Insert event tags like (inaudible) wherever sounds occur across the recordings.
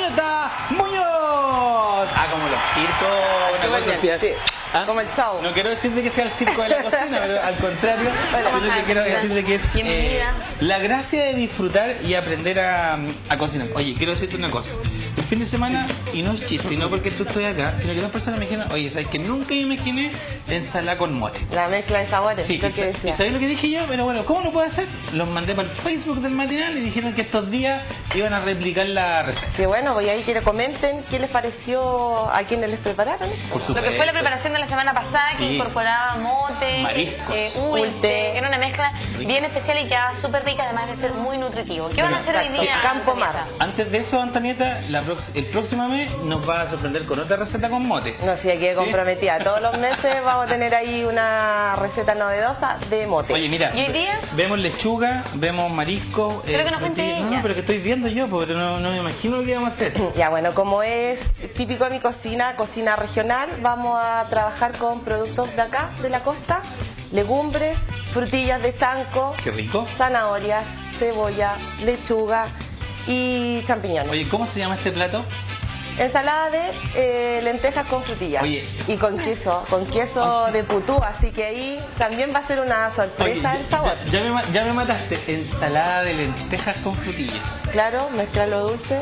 Antonieta Muñoz. Ah, como los circos, una cosa así. ¿Ah? Como el chau. No quiero decir de que sea el circo de la (laughs) cocina, pero al contrario, ¿Cómo sino que quiero decir de que es eh, la gracia de disfrutar y aprender a, a cocinar. Oye, quiero decirte una cosa. El fin de semana, y no es chiste, y no porque tú estoy acá, sino que dos personas me dijeron, oye, ¿sabes que nunca me imaginé ensalada con mote? La mezcla de sabores, Sí, y, sa-. ¿y sabes lo que dije yo? Pero bueno, ¿cómo lo puedo hacer? Los mandé para el Facebook del matinal y dijeron que estos días iban a replicar la receta. Que bueno, voy ahí que le comenten qué les pareció a quienes les prepararon. Por Lo que fue la preparación de la semana pasada, Sí. que incorporaba mote, Mariscos. eh, ulte, Ulte. era una mezcla bien especial y quedaba súper rica, además de ser muy nutritivo. ¿Qué van a hacer hoy día? Campo? Mar. Antes de eso, Antonieta, la el próximo mes nos va a sorprender con otra receta con mote. No sé, aquí ¿Sí? comprometida. Todos los meses (laughs) vamos a tener ahí una receta novedosa de mote. Oye, mira, ¿Y hoy día? vemos lechuga, vemos marisco. Pero que nos cuente. No, no, pero que estoy viendo yo, porque no, no me imagino lo que vamos a hacer. (laughs) Ya bueno, como es típico de mi cocina, cocina regional, vamos a trabajar con productos de acá, de la costa, legumbres, frutillas de Qué rico. zanahorias, cebolla, lechuga y champiñones. Oye, ¿cómo se llama este plato? Ensalada de eh, lentejas con frutillas Oye. y con queso, con queso de putú, así que ahí también va a ser una Oye, sorpresa el ya- sabor. Ya, ya me, ya me mataste. Ensalada de lentejas con frutillas. Claro, mezclarlo dulce.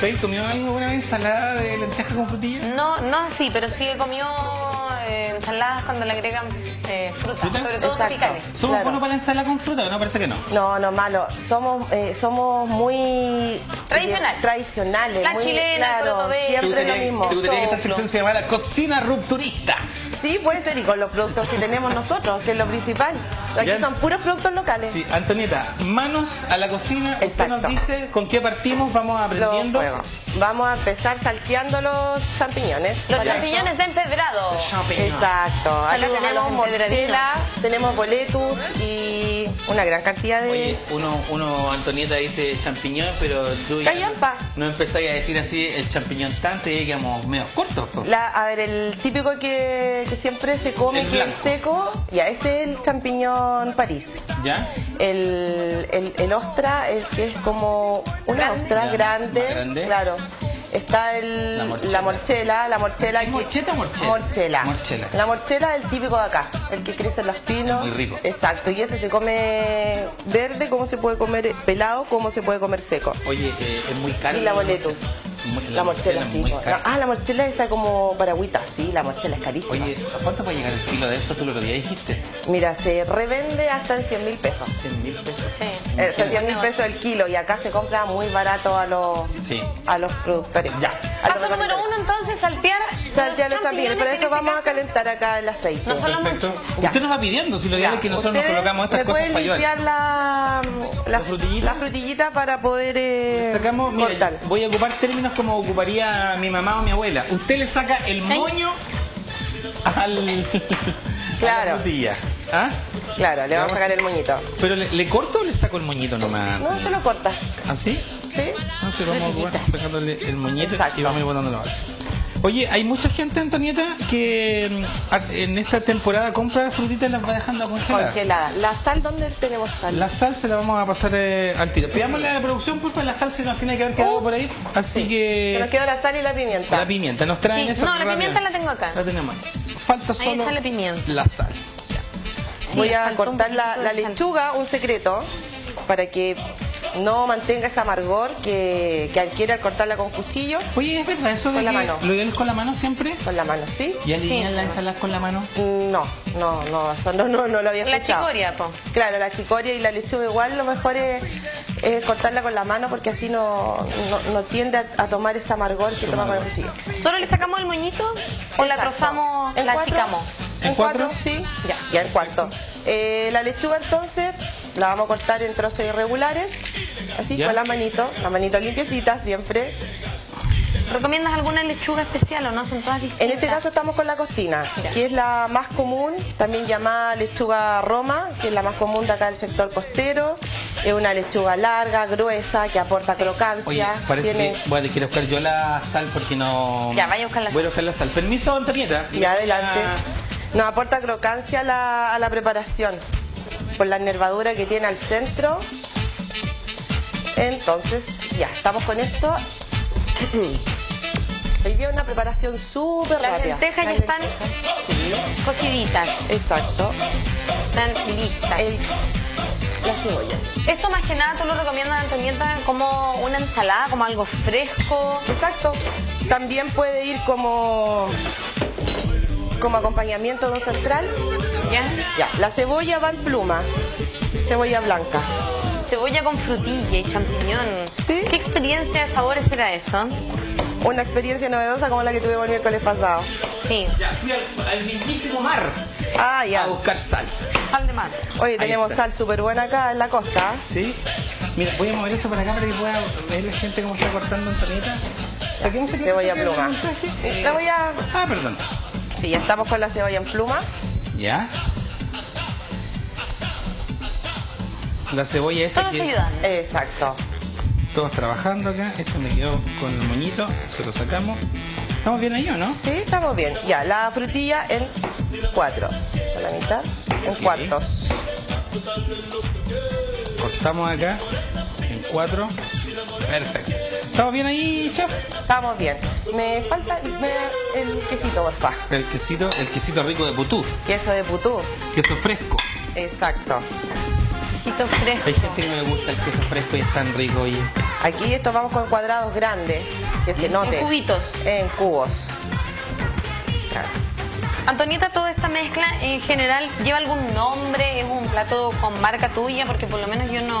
¿Tú has comido alguna vez ensalada de lentejas con frutillas? No, no así, pero sí he comido eh, ensaladas cuando le agregan eh, fruta, ¿Fruta? sobre todo Exacto. tropicales. ¿Somos Claro. buenos para la ensalada con fruta? No, parece que no. No, no malo. Somos eh, somos muy Tradicional. eh, tradicionales, La muy chilena, claro, siempre lo mismo. ¿Te gustaría que esta Choclo. sección se llamara Cocina Rupturista? Sí, puede ser y con los productos que tenemos nosotros, que es lo principal. Aquí Ya. son puros productos locales. Sí, Antonieta, manos a la cocina. Usted Exacto. nos dice con qué partimos, vamos aprendiendo. Vamos a empezar salteando los champiñones. Los champiñones de empedrado. Exacto. Acá Saludos a tenemos mortela, tenemos boletus y una gran cantidad de... Oye, uno, uno, Antonieta dice champiñón, pero tú ya Callampa. no, no empezáis a decir así el champiñón tanto y quedamos medio. La- a ver, el típico que, que siempre se come, El que es seco, ya, ese es el champiñón París. ¿Ya? El, el, el ostra, el que es como una Grande. ostra Ya, grande, grande. claro. Está el, La morchela. la morchela, la morchela. ¿Es morcheta o morchela? Morchela. Morchela. La morchela es el típico de acá, el que crece en los pinos. Muy rico. Exacto, y ese se come verde, como se puede comer pelado, como se puede comer seco. Oye, eh, es muy caro. Y la boletus. La morchela, sí. Ah, la morchela esa como paragüita, sí, la morchela es carísima. Oye, ¿a cuánto puede llegar el kilo de eso? Tú lo día dijiste. Mira, se revende hasta en 100 mil pesos. 100 mil pesos. Sí. Eh, hasta 100 mil pesos el kilo y acá se compra muy barato a los Sí. a los productores. Ya. Paso número uno, entonces, saltear. Saltear los champiñones, por que en eso vamos a calentar acá el aceite. No son los Perfecto. Ya. Usted nos va pidiendo, si lo Ya, ideal es que nosotros nos colocamos estas cosas pueden para ayudar. limpiar la, la, ¿La frutillita? la frutillita para poder eh, Sacamos, mira, cortar. voy a ocupar términos como ocuparía mi mamá o mi abuela. Usted le saca el moño al, a Claro. la frutilla. ¿Ah? Claro, le vamos a sacar el moñito. ¿Pero le, le corto o le saco el moñito nomás? No, se lo corta. ¿Así? ¿Sí? No sé, vamos a ocupar sacándole el moñito Exacto. y vamos a ir botando la base. Oye, hay mucha gente, Antonieta, que mm, en esta temporada compra frutitas y las va dejando a congelar. Congelada. La sal, ¿dónde tenemos sal? La sal se la vamos a pasar eh, al tiro. Pidámosle a la producción, por favor, la sal se nos tiene que haber quedado por ahí. Así Se nos que quedó la sal y la pimienta. la pimienta, nos traen Sí, eso. no, la rápido. pimienta la tengo acá. La tenemos. Falta Ahí solo está la pimienta. la sal. Voy a cortar la, lechuga, un secreto, para que no mantenga ese amargor que, que adquiere al cortarla con cuchillo, Oye, ¿es verdad eso de Con la mano. lo ideal es con la mano siempre? con la mano, ¿sí? ¿Y alinean Sí. la ensalada con la mano? No, no, no, eso no, no, no lo había La escuchado. chicoria, po. Claro, la chicoria y la lechuga igual lo mejor es, es cortarla con la mano porque así no, no, no tiende a, a tomar ese amargor que toma con el cuchillo. ¿Solo le sacamos el moñito o la trozamos, ¿En la cuatro? achicamos? ¿En ¿En cuatro? cuatro? Sí, Ya. ya en cuarto. Eh, la lechuga entonces la vamos a cortar en trozos irregulares, así Ya. con la manito, la manito limpiecita siempre. ¿Recomiendas alguna lechuga especial o no? Son todas distintas. En este caso estamos con la costina, Ya. que es la más común, también llamada lechuga roma, que es la más común de acá del sector costero. Es una lechuga larga, gruesa, que aporta Oye, crocancia. parece tiene- que voy a que buscar yo la sal porque no... Ya, vaya a buscar la Voy a sal. buscar la sal. Permiso, Antonieta. Ya adelante. Nos aporta crocancia a la, a la preparación por la nervadura que tiene al centro. Entonces, ya, estamos con esto. (clears throat) Hoy día una preparación súper Las rápida. lentejas ya Las están cociditas, Exacto. están listas. El- la cebolla. Esto más que nada tú lo recomiendas, Antonieta, como una ensalada, como algo fresco. Exacto. También puede ir como, como acompañamiento de un central. ¿Ya? Ya, la cebolla va en pluma. Cebolla blanca. Cebolla con frutilla y champiñón. Sí. ¿Qué experiencia de sabores era esto? Una experiencia novedosa como la que tuvimos el miércoles pasado. Sí, Ya, fui al, al mismísimo mar Ah, a ya. buscar sal. sal de mar. Oye, Ahí tenemos está. sal súper buena acá en la costa. Sí. Mira, voy a mover esto para acá para que pueda ver la gente cómo está cortando Antonieta. Saquemos el Cebolla plato pluma. montaje. Eh, La voy a... Ah, perdón. Sí, ya estamos con la cebolla en pluma. Ya. La cebolla esa Todos que ayudando. Exacto. todos trabajando acá. Esto me quedó con el moñito, se lo sacamos. ¿Estamos bien ahí o no? Sí, estamos bien. Ya, la frutilla en cuatro. Con la mitad en cuartos. Cortamos acá en cuatro. Perfecto. ¿Estamos bien ahí, chef? Estamos bien. Me falta me- el quesito, porfa. El quesito, el quesito rico de putú. Queso de putú. Queso fresco. Exacto. Quesito Hay fresco. gente que no le gusta el queso fresco y es tan rico, oye. Aquí estos vamos con cuadrados grandes, que se note. En cubitos. En cubos. Antonieta, toda esta mezcla en general lleva algún nombre, es un plato con marca tuya, porque por lo menos yo no,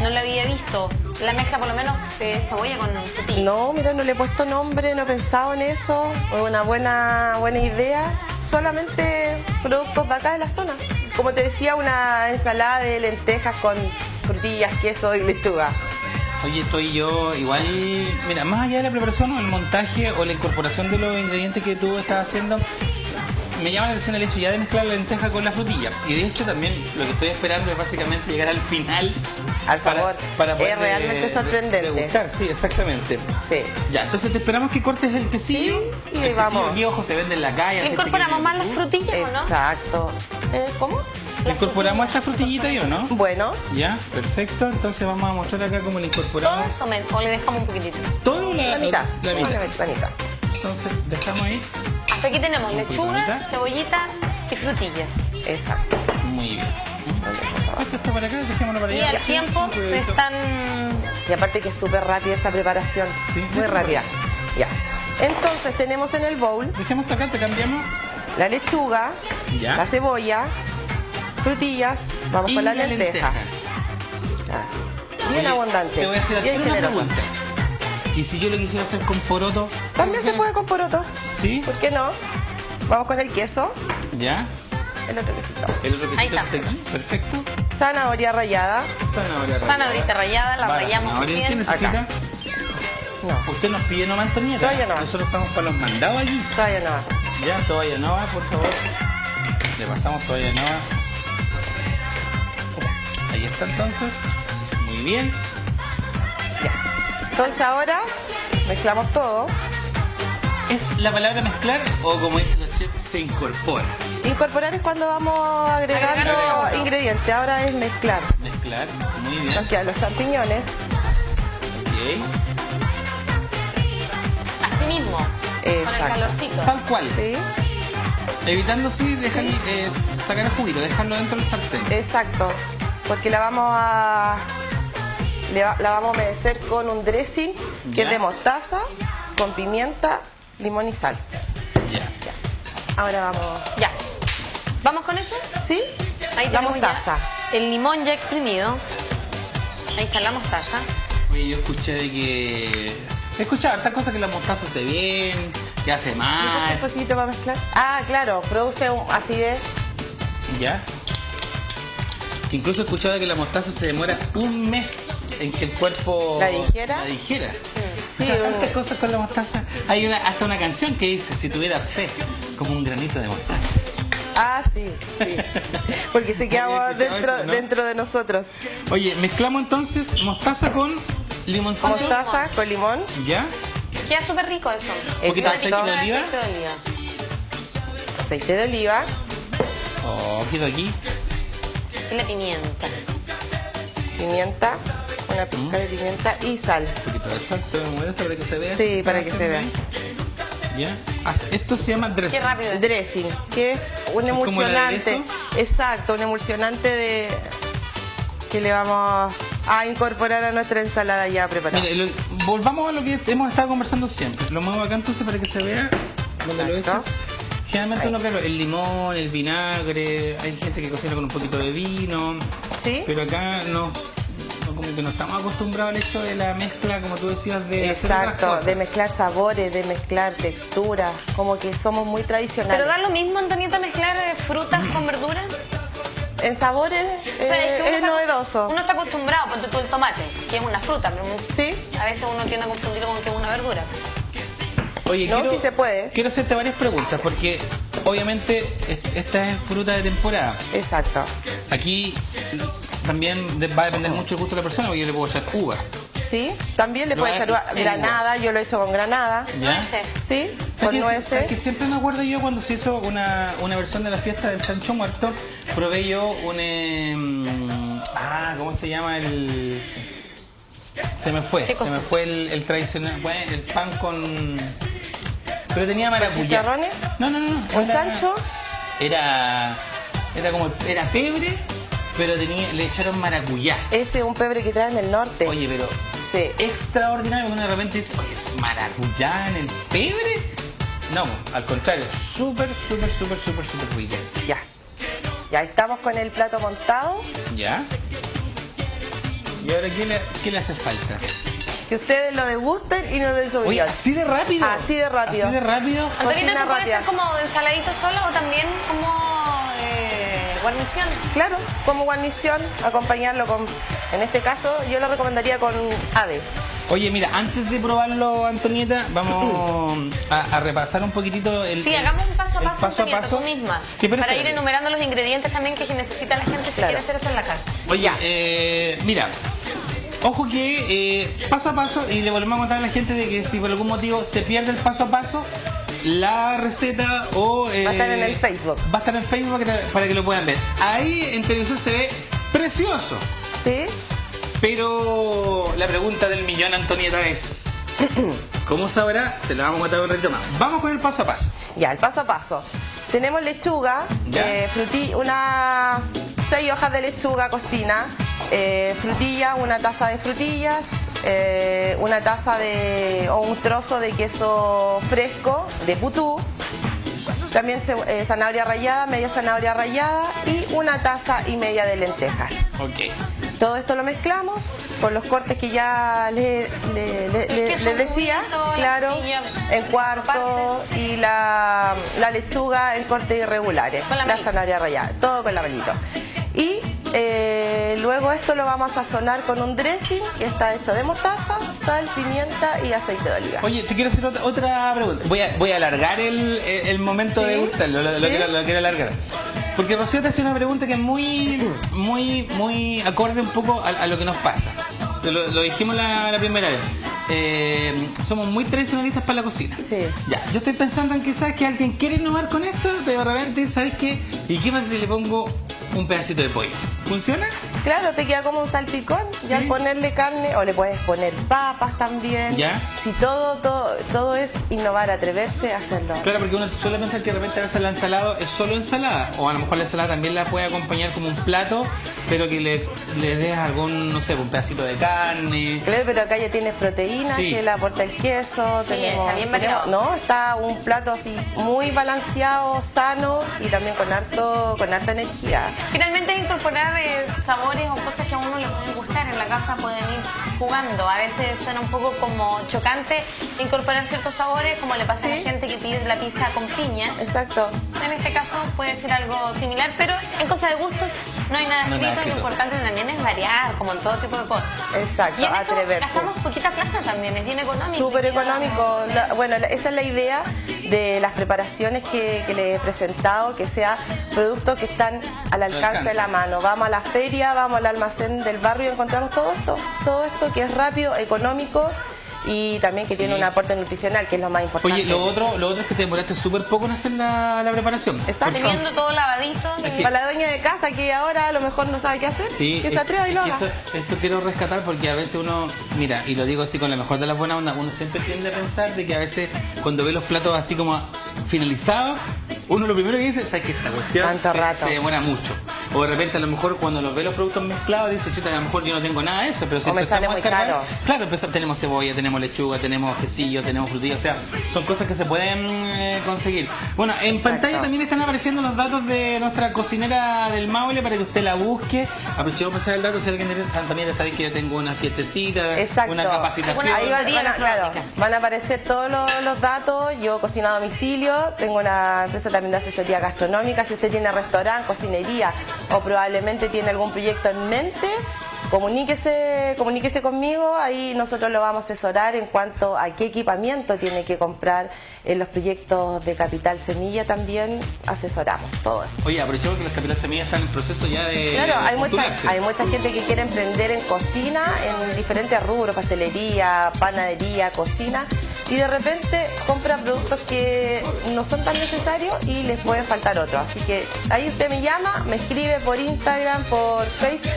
no la había visto. La mezcla por lo menos de cebolla con frutilla. No, mira, no le he puesto nombre, no he pensado en eso. Es una buena, buena idea. Solamente productos de acá de la zona. Como te decía, una ensalada de lentejas con frutillas, queso y lechuga. Oye, estoy yo igual, mira, más allá de la preparación o el montaje o la incorporación de los ingredientes que tú estás haciendo, me llama la atención el hecho ya de mezclar la lenteja con la frutilla. Y de hecho también lo que estoy esperando es básicamente llegar al final. Al sabor. poder Es realmente de- sorprendente. degustar, sí, exactamente. Sí. Ya, entonces te esperamos que cortes el quesillo. Sí, y el vamos. quesillo aquí, ojo, se vende en la calle. que ¿Incorporamos más las frutillas o no? Exacto. Eh, ¿Cómo? ¿Le incorporamos esta frutillita ahí o no? Bueno, Ya, perfecto. Entonces vamos a mostrar acá cómo le Todo incorporamos. eso me- o le dejamos un poquitito. Todo la, la mitad. La mitad. La mitad. Entonces dejamos ahí. Hasta aquí tenemos Un lechuga, cebollita y frutillas. Exacto. Muy bien. Esto está para acá, dejémoslo para Y allá. al tiempo se están... Y aparte que es súper rápida esta preparación. Sí. Muy rápida. Ya. Entonces tenemos en el bowl Dejemos esto acá, te cambiamos. la lechuga, Ya. la cebolla, frutillas, vamos y con la, lenteja. Bien Oye, abundante, Te voy a hacer bien generosa. pregunta. ¿Y si yo lo quisiera hacer con poroto? También se puede con poroto, ¿Sí? ¿por qué no? Vamos con el queso, ¿Ya? el otro quesito. El otro Ahí quesito está. está aquí. Perfecto. Zanahoria rallada, Zanahoria rallada. Zanahoria rallada, la Va rallamos zanahoria. ¿Qué bien. necesita? Acá. no, Usted nos pide nomás, Antonieta. Todavía no. Nosotros estamos para los mandados allí. todavía no. Ya, toalla nova, por favor. Le pasamos toalla nova. Ahí está entonces. Muy bien. Entonces ahora mezclamos todo, ¿Es la palabra mezclar o como dicen los chefs, se incorpora? incorporar es cuando vamos agregando Agregando. ingredientes, ahora es mezclar. Mezclar, muy bien. Nos quedan los champiñones, Ok. Así mismo. Con el Exacto. calorcito. Tal cual. ¿sí? Evitando sí, dejar, eh, sacar el juguito, dejarlo dentro del sartén. Exacto, porque la vamos a la vamos a humedecer con un dressing que Ya. es de mostaza, con pimienta, limón y sal. Ya. Ahora vamos, Ya. ¿Vamos con eso? ¿sí? Ahí la ya mostaza. el limón ya exprimido. Ahí está la mostaza. Oye, yo escuché de que. He escuchado hartas cosas que la mostaza hace bien, que hace Un mal. poquito para mezclar. Ah, claro, produce un acidez. ¿Ya? Incluso he escuchado que la mostaza se demora un mes en que el cuerpo ¿La digiera? La digiera. Sí, tantas cosas con la mostaza. Hay una, hasta una canción que dice, si tuvieras fe, como un granito de mostaza. Ah, sí, sí. Porque se escuchado dentro, eso, ¿no? dentro de nosotros. Oye, mezclamos entonces mostaza con limoncito. Mostaza con limón. ¿Ya? Queda súper rico eso. ¿Un poquito de Exacto. aceite de oliva? Aceite de oliva. Oh, aquí. Y la pimienta. pimienta, una pizca de pimienta y sal. Un poquito de sal, para que se vea. Sí, para que se vea. ¿Ya? Haz- Esto se llama dressing. Qué rápido. Dressing, que es un emulsionante. Exacto, un emulsionante de que le vamos a incorporar a nuestra ensalada ya preparada. Mire, lo- volvamos a lo que hemos estado conversando siempre. Lo muevo acá entonces para que se vea donde lo Exacto. echas. Generalmente uno, claro, el limón, el vinagre, hay gente que cocina con un poquito de vino, ¿Sí? pero acá no, que no estamos acostumbrados al hecho de la mezcla, como tú decías, de Exacto, de mezclar sabores, de mezclar texturas, como que somos muy tradicionales. Pero da lo mismo, Antonieta, mezclar eh, frutas con verduras. En sabores O sea, eh, que uno es está- novedoso. Uno está acostumbrado, ponte tú el tomate, que es una fruta, pero Sí, a veces uno tiende a confundirlo con que es una verdura. Oye, No, sí se puede. Quiero hacerte varias preguntas porque obviamente est- esta es fruta de temporada. exacto. Aquí también va a depender mucho del gusto de la persona porque yo le puedo echar uva. ¿Sí? También le Lo puede ha- echar granada, yo lo he hecho con granada. ¿Ya? Nueces. ¿Sí? ¿Sabes Con que- nueces. que siempre me acuerdo yo cuando se hizo una, una versión de la fiesta del chancho muerto, probé yo un... em, ah, ¿cómo se llama el...? Se me fue, ¿Qué se me fue el, el tradicional, bueno, el pan con... Pero tenía maracuyá. chicharrones? No, no, no. no, ¿Un era- chancho? Era, era como, era pebre, pero tenía, le echaron maracuyá. Ese es un pebre que traen del norte. Oye, pero Sí. extraordinario, uno de repente dice, oye, maracuyá en el pebre. No, al contrario, súper, súper, súper, súper, súper rica. Ya. Ya estamos con el plato montado. ¿Ya? ¿Y ahora qué le, qué le hace falta? Que ustedes lo degusten y nos den su Oye, opinión. así de rápido. Así de rápido. Así de rápido. Antonieta, Cocina ¿tú puede ser como ensaladito sola o también como guarnición? Claro, como guarnición, acompañarlo con, en este caso, yo lo recomendaría con ave. Oye, mira, antes de probarlo, Antonieta, vamos a, a repasar un poquitito el. Sí, el- hagamos un paso a el paso, Antonieta, tú misma. Sí, para ir enumerando los ingredientes también que necesita la gente si Claro. quiere hacer eso en la casa. Oye, eh, mira, ojo que eh, paso a paso, y le volvemos a contar a la gente de que si por algún motivo se pierde el paso a paso, la receta o... eh, Va a estar en el Facebook. Va a estar en Facebook para que, lo puedan ver. Ahí en televisión se ve precioso, ¿Sí? pero la pregunta del millón, Antonieta, es... (clears throat) ¿Cómo sabrá? Se la vamos a contar un ratito más. Vamos con el paso a paso. Ya, el paso a paso. Tenemos lechuga, eh, fruti- una seis hojas de lechuga costina, eh, frutilla, una taza de frutillas, eh, una taza de o un trozo de queso fresco de putú, también eh, zanahoria rallada, media zanahoria rallada y una taza y media de lentejas. Ok. Todo esto lo mezclamos con los cortes que ya le- le- le- les decía, claro, en cuarto partes. y la, la lechuga en cortes irregulares, Con la zanahoria rallada, todo con la manito. Y eh, luego esto lo vamos a sazonar con un dressing que está hecho de mostaza, sal, pimienta y aceite de oliva. Oye, te quiero hacer otra, otra pregunta. Voy a, voy a alargar el, el- el momento Sí, de gustarlo, lo, lo sí. quiero, lo quiero alargar. Porque Rocío te hace una pregunta que es muy, muy, muy acorde un poco a, a lo que nos pasa. Lo, lo dijimos la, la primera vez. Eh, somos muy tradicionalistas para la cocina. Sí. Ya, yo estoy pensando en que sabes que alguien quiere innovar con esto, pero de repente, ¿sabes qué? ¿Y qué pasa si le pongo un pedacito de pollo? ¿Funciona? Claro, te queda como un salpicón. Sí. Y al ponerle carne, o le puedes poner papas también. Ya. Si todo, todo, todo es innovar, atreverse a hacerlo. Claro, porque uno suele pensar que de repente a veces la ensalada es solo ensalada, o a lo mejor la ensalada también la puede acompañar como un plato, pero que le, le des algún, no sé, un pedacito de carne. Claro, pero acá ya tienes proteínas Sí. que le aporta el queso. Sí, tenemos, está bien tenemos- variado. no, está un plato así muy balanceado, sano y también con harto, con harta energía. Finalmente es incorporar eh, sabores o cosas que a uno le pueden gustar. En la casa pueden ir jugando. A veces suena un poco como chocante incorporar ciertos sabores, como le pasa a la Sí. gente que pide la pizza con piña. Exacto. En este caso puede ser algo similar, pero en cosas de gustos no hay nada No escrito. nada Lo importante también es variar, como en todo tipo de cosas. Exacto, Y en esto atreverse. gastamos poquita plata también, es bien económico. Súper económico. La- bueno, la- esa es la idea de las preparaciones que, que les he presentado, que sea productos que están al alcance, alcance. de la mano. Vamos a la feria, vamos al almacén del barrio y encontramos todo esto. Todo esto que es rápido, económico y también que tiene un aporte nutricional, que es lo más importante. Oye, lo otro, lo otro es que te demoraste súper poco en hacer la, la preparación. Exacto. Teniendo todo lavadito. que- Para la dueña de casa que ahora a lo mejor no sabe qué hacer, Sí, que se es- atreva y es lo haga. Eso, eso quiero rescatar porque a veces uno, mira, y lo digo así con la mejor de las buenas ondas, uno siempre tiende a pensar de que a veces cuando ve los platos así como finalizados, uno lo primero que dice es que esta cuestión Tanto se, rato. se demora mucho. O de repente a lo mejor cuando los ve los productos mezclados dice, chuta, a lo mejor yo no tengo nada de eso, pero si O me sale empezamos a muy cargar- caro. Claro, empezamos- tenemos cebolla, tenemos lechuga, tenemos quesillo, tenemos frutilla, o sea, son cosas que se pueden eh, conseguir. Bueno, en Exacto. pantalla también están apareciendo los datos de nuestra cocinera del Maule para que usted la busque. Aprovechemos para pasar el dato si alguien de Santa Antonio sabéis que yo tengo una fiestecita, Exacto. una capacitación. Ahí van, van a, claro, van a aparecer todos los, los datos. Yo cocino a domicilio, tengo una empresa también de asesoría gastronómica. Si usted tiene restaurante, cocinería o probablemente tiene algún proyecto en mente, comuníquese, comuníquese conmigo. Ahí nosotros lo vamos a asesorar en cuanto a qué equipamiento tiene que comprar en los proyectos de Capital Semilla. También asesoramos todo eso. Oye, aprovechemos que los capitales semillas están en proceso ya de. Claro, hay mucha, hay mucha gente que quiere emprender en cocina, en diferentes rubros, pastelería, panadería, cocina, y de repente compra productos que no son tan necesarios y les pueden faltar otros. Así que ahí usted me llama, me escribe por Instagram, por Facebook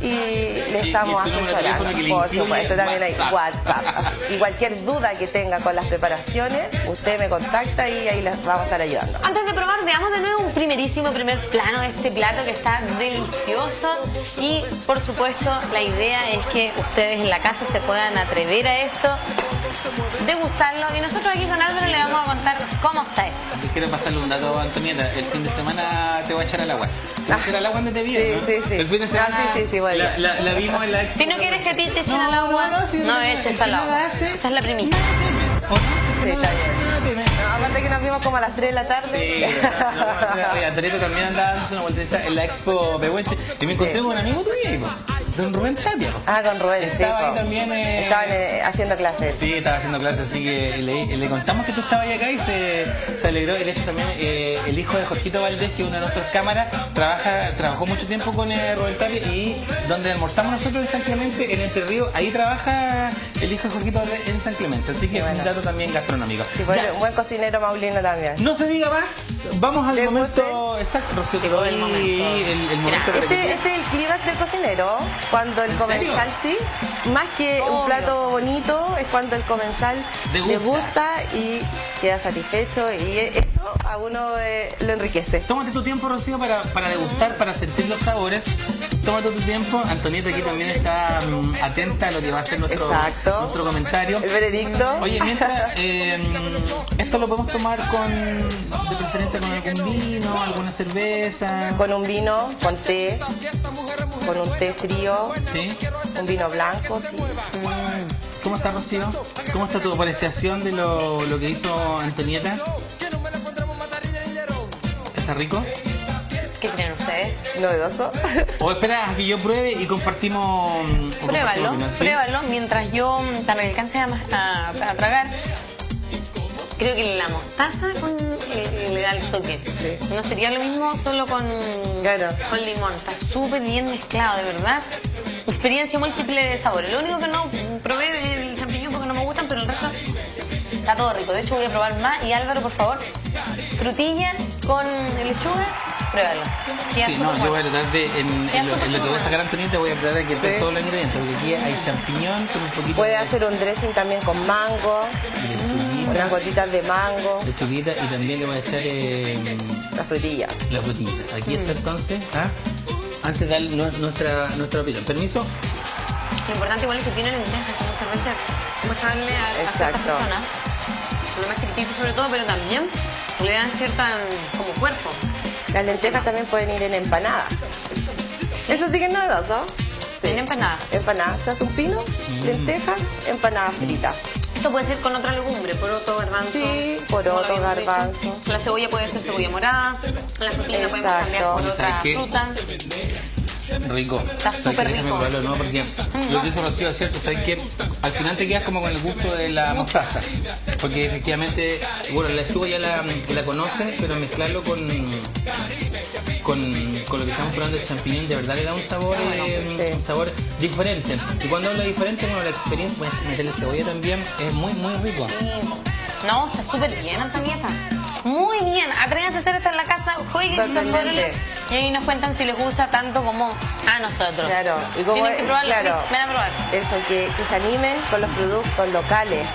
y le estamos y asesorando. teléfono que le Por supuesto, también hay WhatsApp. WhatsApp. Y cualquier duda que tenga con las preparaciones, usted me contacta y ahí les vamos a estar ayudando. Antes de probar, veamos de nuevo un primerísimo primer plano de este plato que está delicioso. Y por supuesto, la idea es que ustedes en la casa se puedan atrever a esto, degustarlo. Y nosotros aquí con Álvaro le vamos a contar cómo está esto. Quiero pasarle un dato a Antonieta. El fin de semana te voy a echar al agua. Te voy a echar al agua antes de bien, Sí, ¿no? sí, sí. El fin de semana sí, sí, sí, la, la- la vimos en la expo. Si no quieres que a ti te echen No, al agua, no, no, sí, no eches al agua. Esa es la primicia. Sí, está bien. No, aparte que nos vimos como a las 3 de la tarde. Sí, no, no, también andaba dándose una vueltecita en la expo Pehuenche y me encontré Sí. con un amigo tuyo, don Rubén Tapia. Ah, con Rubén, sí. Estaba ahí po. también, eh, Estaban eh, haciendo clases. Sí, estaba haciendo clases, así que le, le contamos que tú estabas ahí acá y se, se alegró. Y de hecho también eh, el hijo de Jorgito Valdés, que es una de nuestras cámaras, trabaja, trabajó mucho tiempo con eh, Rubén Tapia y donde almorzamos nosotros en San Clemente, en Entre Ríos, ahí trabaja el hijo de Jorgito Valdés en San Clemente. Así que bueno. un dato también gastronómico. Sí, pues, Ya. un buen cocinero maulino también. No se diga más, vamos al ¿Le momento exacto, Rocío, te doy el el, momento. el momento Este, este es el clímax del cocinero, cuando el comensal, sí, más que Obvio. un plato bonito, es cuando el comensal le gusta y queda satisfecho y eso a uno eh, lo enriquece. Tómate tu tiempo, Rocío, para, para degustar, para sentir los sabores. Tómate tu tiempo. Antonieta aquí también está mm, atenta a lo que va a ser nuestro, Exacto. nuestro comentario. El veredicto. Oye, mientras, eh, esto lo podemos tomar con, de preferencia con algún vino, alguna cerveza. con un vino, con té, con un té frío, ¿Sí? un vino blanco, sí. ¿Cómo está, Rocío? ¿Cómo está tu apreciación de lo, lo que hizo Antonieta? ¿Está rico? ¿Qué creen ustedes? Novedoso. O espera a que yo pruebe y compartimos. compartimos Pruébalo, opinión, ¿sí? pruébalo mientras yo, mm, para que alcance a, a- a tragar. Creo que la mostaza con- le, le da el toque. Sí. No sería lo mismo solo con, Claro. con limón. Está súper bien mezclado, de verdad. Experiencia múltiple de sabores. Lo único que no probé es el champiñón porque no me gustan, pero el resto está todo rico. De hecho, voy a probar más. Y Álvaro, por favor, frutilla con lechuga, pruébalo. Queda Sí, no, yo voy a tratar de, en, lo, en lo que voy a sacar Antonieta, voy a tratar de que Sí. todos los ingredientes, porque aquí hay champiñón con un poquito Puede de hacer un dressing también con mango, unas gotitas de mango, lechuguita y también le voy a echar eh, la frutilla. la frutita. Aquí está entonces, ¿ah? antes de dar nu- nuestra, nuestra opinión. Permiso, Lo importante igual es que tiene lentejas, que muchas veces cuesta darle a, a ciertas personas, los más chiquititos sobre todo, pero también le dan cierta mm, como cuerpo. Las lentejas también pueden ir en empanadas. Eso sí que es novedoso. Sí. En empanada. Empanadas. Se hace un pino, Mm. lenteja, empanada frita. Esto puede ser con otra legumbre, poroto, garbanzo. Sí, poroto, garbanzo. dicho. La cebolla puede ser cebolla morada, la frutilla podemos cambiar por otra ¿sabes qué? fruta. rico. Está súper Déjame rico. probarlo, ¿no? Porque lo que hizo Rocío es cierto, ¿sabes qué? Al final te quedas como con el gusto de la mostaza. Porque efectivamente, bueno, la lechuga ya la, la conoces, pero mezclarlo con, con, con lo que estamos probando el champiñón, de verdad le da un sabor, eh, sí. un sabor diferente. Y cuando hablo de diferente, bueno, la experiencia, pues, meterle cebolla también es muy, muy rico. No, está súper bien, Antonieta. Muy bien. Atrévanse a hacer esto en la casa, jueguen y ahí nos cuentan si les gusta tanto como a nosotros. Claro, y como Tienen que probar los claro, ven a probar. eso, que, que se animen con los productos locales.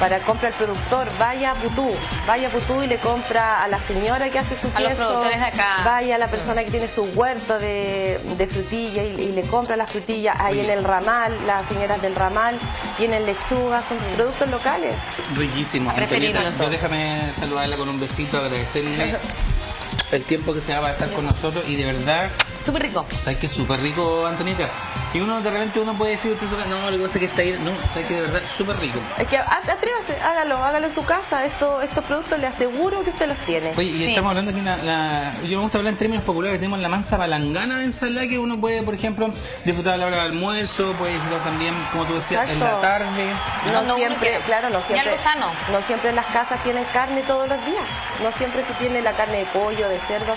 Para compra el productor, vaya a Putú, vaya a Putú y le compra a la señora que hace su A queso, acá. vaya a la persona que tiene su huerto de, de frutillas y, y le compra las frutillas ahí en el ramal, las señoras del ramal, tienen lechuga, son productos locales. Riquísimo. A preferirlo. Antonieta, yo déjame saludarla con un besito, agradecerle (laughs) el tiempo que se va a estar con nosotros y de verdad, Súper rico. sabes que es súper rico, Antonieta. Y uno de repente uno puede decir, usted no, lo que pasa es que está ahí, no, sabes que de verdad es súper rico. Es que a- atrévase, hágalo, hágalo en su casa. Esto, estos productos le aseguro que usted los tiene. Oye, y Sí. estamos hablando aquí, la, la- yo me gusta hablar en términos populares, tenemos la mansa palangana de ensalada que uno puede, por ejemplo, disfrutar a la hora del almuerzo, puede disfrutar también, como tú decías, en la tarde. No siempre, claro, no siempre. algo sano. No siempre las casas tienen carne todos los días. No siempre se tiene la carne de pollo, de cerdo.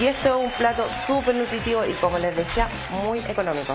Y esto es un plato súper nutritivo y como les decía, muy económico.